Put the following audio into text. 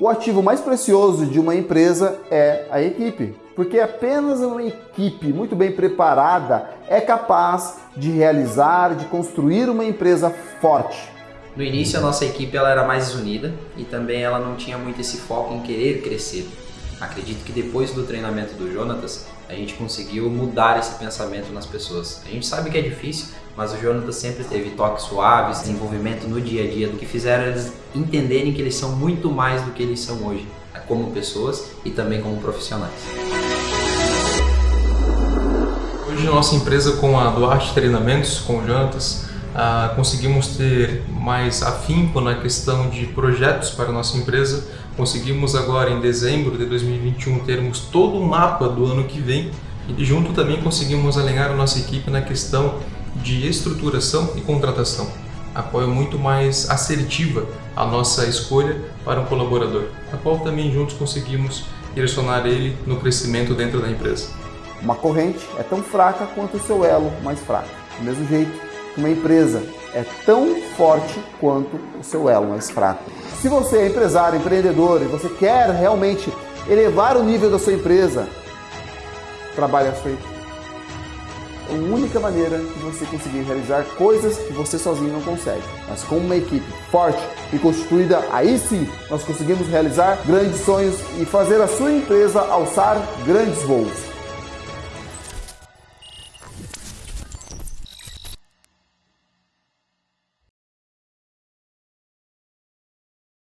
O ativo mais precioso de uma empresa é a equipe, porque apenas uma equipe muito bem preparada é capaz de realizar, de construir uma empresa forte. No início a nossa equipe ela era mais unida e também ela não tinha muito esse foco em querer crescer. Acredito que depois do treinamento do Jonatas, a gente conseguiu mudar esse pensamento nas pessoas. A gente sabe que é difícil, mas o Jonatas sempre teve toques suaves, desenvolvimento no dia a dia, do que fizeram eles entenderem que eles são muito mais do que eles são hoje, como pessoas e também como profissionais. Hoje, nossa empresa com a Duarte Treinamentos, com o Jonatas, ah, conseguimos ter mais afinco na questão de projetos para a nossa empresa. Conseguimos agora, em dezembro de 2021, termos todo o mapa do ano que vem e junto também conseguimos alinhar a nossa equipe na questão de estruturação e contratação. Apoio muito mais assertiva a nossa escolha para um colaborador, a qual também juntos conseguimos direcionar ele no crescimento dentro da empresa. Uma corrente é tão fraca quanto o seu elo mais fraco. Do mesmo jeito, uma empresa é tão forte quanto o seu elo mais fraco. Se você é empresário, empreendedor e você quer realmente elevar o nível da sua empresa, trabalhe a sua equipe. É a única maneira de você conseguir realizar coisas que você sozinho não consegue. Mas com uma equipe forte e constituída, aí sim nós conseguimos realizar grandes sonhos e fazer a sua empresa alçar grandes voos.